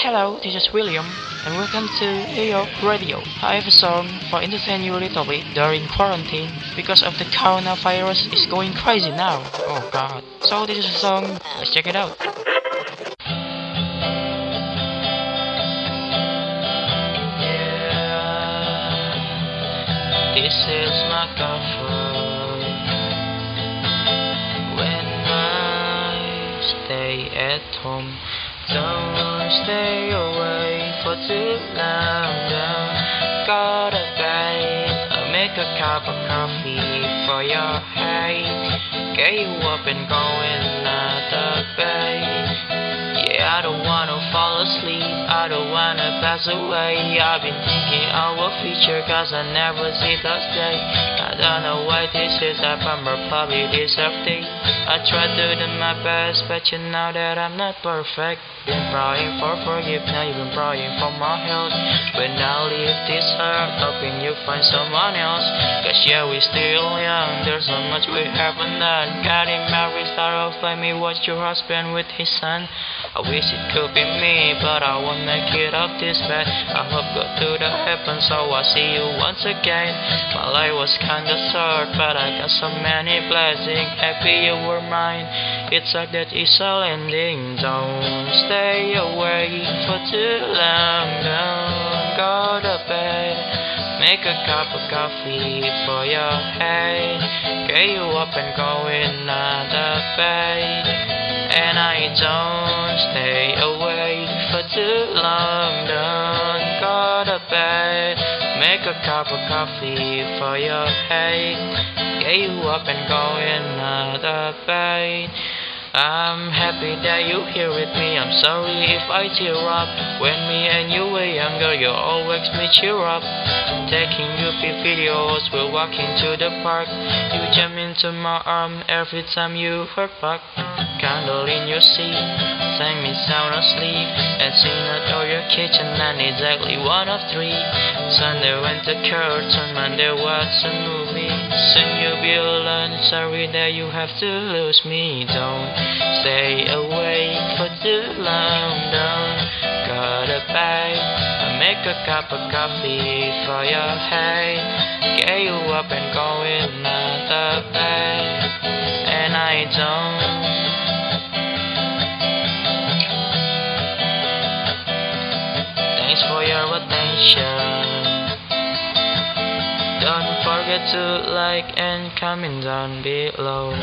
Hello, this is William, and welcome to New York Radio. I have a song for entertain you a little bit during quarantine because of the coronavirus is going crazy now. Oh god. So this is a song, let's check it out. Yeah, this is my comfort when I stay at home. Don't stay away for too long. Don't go to bed. I'll make a cup of coffee for your head. Get you up and going of bed. Yeah, I don't wanna fall asleep. I don't wanna pass away. I've been thinking our future cause I never see those days. I don't know why this is happening, but probably deserve it. I try to do my best, but you know that I'm not perfect. Been praying for forgiveness, you've been praying for my health. When I leave this earth, hoping you find someone else. Cause yeah, we still young, there's so much we haven't done. Getting married, start off, let me watch your husband with his son. I wish it could be me, but I won't make it up this bad. I hope God to heaven, so I see you once again. My life was kinda short, but I got so many blessings. Happy you were mine. It's like that it's all ending. Don't stay away for too long. Don't go to bed. Make a cup of coffee for your head. Get you up and go of bed. And I don't stay awake for too long. Don't to bed. Make a cup of coffee for your head. Get you up and go of bed. I'm happy that you're here with me. I'm sorry if I tear up. When me and you were younger, you always me cheer up. Taking you videos, we're walking to the park. You jump into my arm every time you hurt back. Candle in your seat, sang me sound asleep, and sing out your kitchen. And exactly one of three. Sunday went to curtain, Monday watched a movie. Soon you'll be alone. Sorry that you have to lose me. Don't stay awake for too long. Don't go bed. I make a cup of coffee for your head. Get you up and going out of bed. And I don't. Thanks for your attention. Don't forget to like and comment down below.